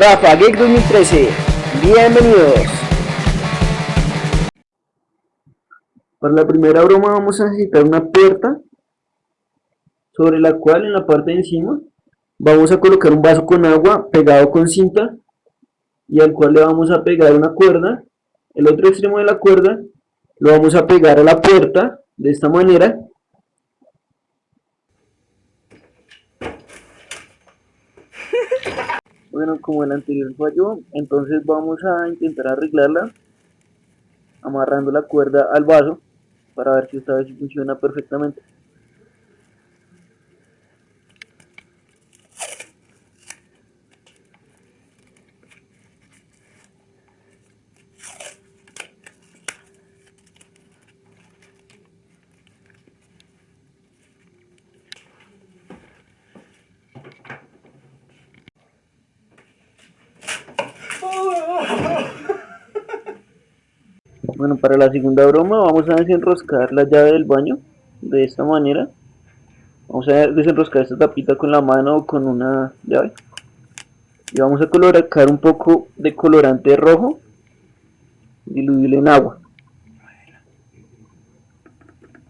Rafa Geek 2013. Bienvenidos. Para la primera broma vamos a necesitar una puerta sobre la cual en la parte de encima vamos a colocar un vaso con agua pegado con cinta y al cual le vamos a pegar una cuerda. El otro extremo de la cuerda lo vamos a pegar a la puerta de esta manera bueno como el anterior falló entonces vamos a intentar arreglarla amarrando la cuerda al vaso para ver si esta vez funciona perfectamente Bueno, para la segunda broma vamos a desenroscar la llave del baño de esta manera. Vamos a desenroscar esta tapita con la mano o con una llave. Y vamos a colocar un poco de colorante rojo diluible en agua.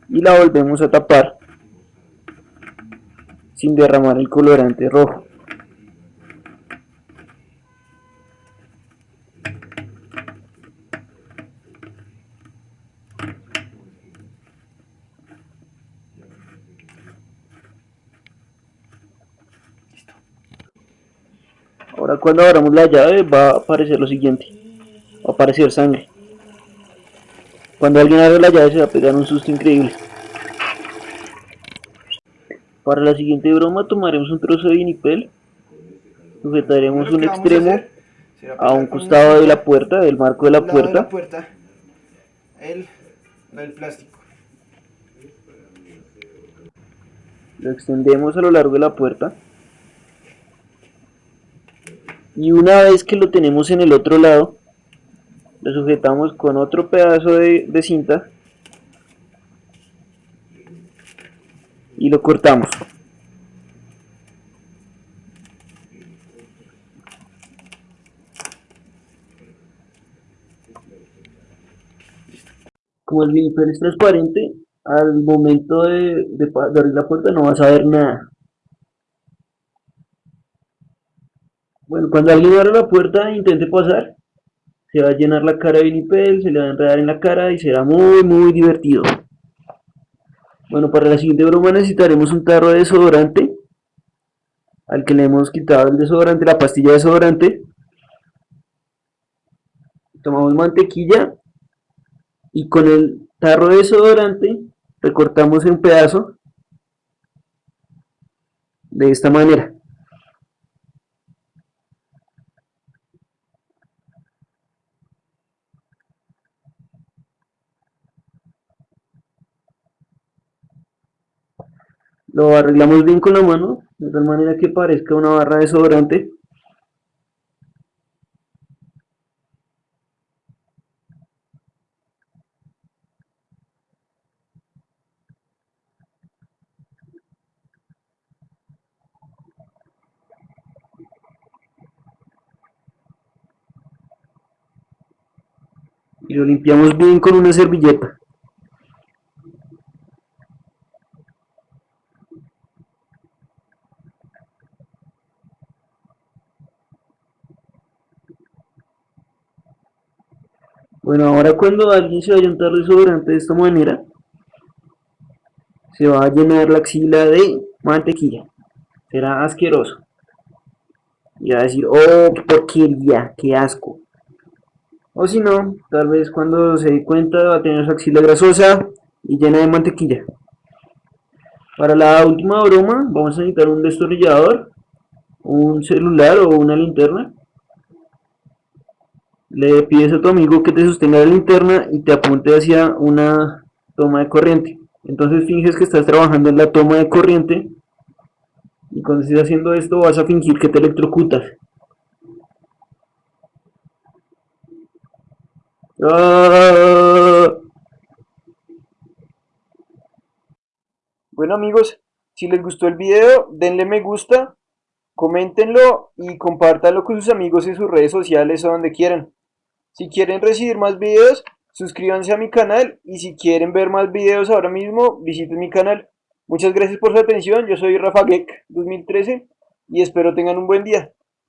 Y la volvemos a tapar sin derramar el colorante rojo. Ahora cuando abramos la llave va a aparecer lo siguiente. Va a aparecer sangre. Cuando alguien abre la llave se va a pegar un susto increíble. Para la siguiente broma tomaremos un trozo de vinipel. Sujetaremos un extremo a, un costado de la puerta, del marco de la puerta. el, el plástico. Lo extendemos a lo largo de la puerta y una vez que lo tenemos en el otro lado lo sujetamos con otro pedazo de, cinta y lo cortamos. Como el vinipel es transparente al momento de, de abrir la puerta no vas a ver nada Bueno, cuando alguien abra la puerta e intente pasar, se va a llenar la cara de vinipel, se le va a enredar en la cara y será muy muy divertido. Bueno, para la siguiente broma necesitaremos un tarro de desodorante al que le hemos quitado el desodorante, la pastilla de desodorante. Tomamos mantequilla y con el tarro de desodorante recortamos un pedazo de esta manera. Lo arreglamos bien con la mano, de tal manera que parezca una barra de desodorante. y lo limpiamos bien con una servilleta. Bueno, ahora cuando alguien se vaya a untar desodorante de esta manera, se va a llenar la axila de mantequilla. Será asqueroso. Y va a decir, oh, qué porquería, qué asco. O si no, tal vez cuando se dé cuenta va a tener su axila grasosa y llena de mantequilla. Para la última broma vamos a necesitar un destornillador, un celular o una linterna le pides a tu amigo que te sostenga la linterna y te apunte hacia una toma de corriente. Entonces finges que estás trabajando en la toma de corriente y cuando estés haciendo esto vas a fingir que te electrocutas. ¡Ah! Bueno amigos, si les gustó el video denle me gusta, Coméntenlo y compártanlo con sus amigos en sus redes sociales o donde quieran. Si quieren recibir más videos, suscríbanse a mi canal y si quieren ver más videos ahora mismo, visiten mi canal. Muchas gracias por su atención, yo soy Rafa Geek 2013 y espero tengan un buen día.